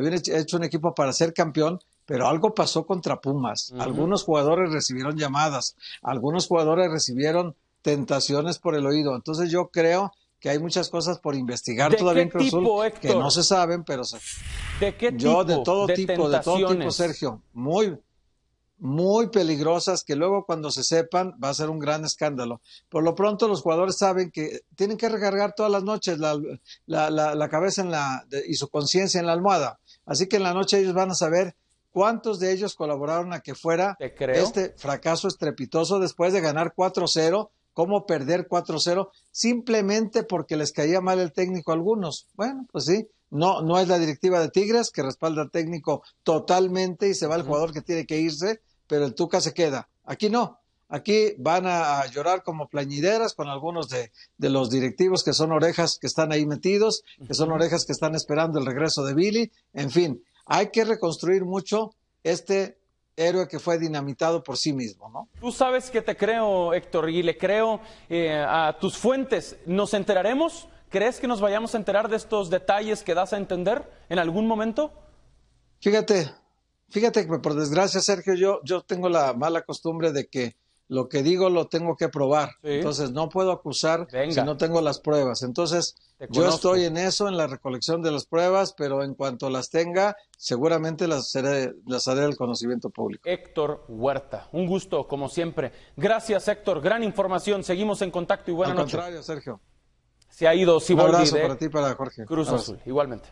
habían hecho un equipo para ser campeón, pero algo pasó contra Pumas. Algunos jugadores recibieron llamadas, algunos jugadores recibieron tentaciones por el oído. Entonces yo creo que hay muchas cosas por investigar todavía en Cruz que no se saben, pero ¿De qué tipo? Yo de todo tipo, de todo tipo, Sergio, muy muy peligrosas que luego cuando se sepan va a ser un gran escándalo. Por lo pronto los jugadores saben que tienen que recargar todas las noches la, la, la, cabeza en la, y su conciencia en la almohada. Así que en la noche ellos van a saber cuántos de ellos colaboraron a que fuera este fracaso estrepitoso después de ganar 4-0 cómo perder 4-0 simplemente porque les caía mal el técnico a algunos. Bueno, pues sí, no, no es la directiva de Tigres que respalda al técnico totalmente y se va el jugador que tiene que irse, pero el Tuca se queda. Aquí no. Aquí van a, llorar como plañideras con algunos de, de, los directivos que son orejas que están ahí metidos, que son orejas que están esperando el regreso de Billy. En fin, hay que reconstruir mucho este héroe que fue dinamitado por sí mismo, ¿no? Tú sabes que te creo, Héctor, y le creo eh, a tus fuentes. ¿Nos enteraremos? ¿Crees que nos vayamos a enterar de estos detalles que das a entender en algún momento? Fíjate, fíjate que por desgracia, Sergio, yo, yo tengo la mala costumbre de que lo que digo lo tengo que probar. Entonces no puedo acusar si no tengo las pruebas. Entonces yo estoy en eso, en la recolección de las pruebas, pero en cuanto las tenga, seguramente las, haré, las haré al conocimiento público. Héctor Huerta, un gusto como siempre. Gracias Héctor, gran información. Seguimos en contacto y buena al contrario, Sergio. Se ha ido Un abrazo para ti, para Jorge. Cruz Azul, igualmente.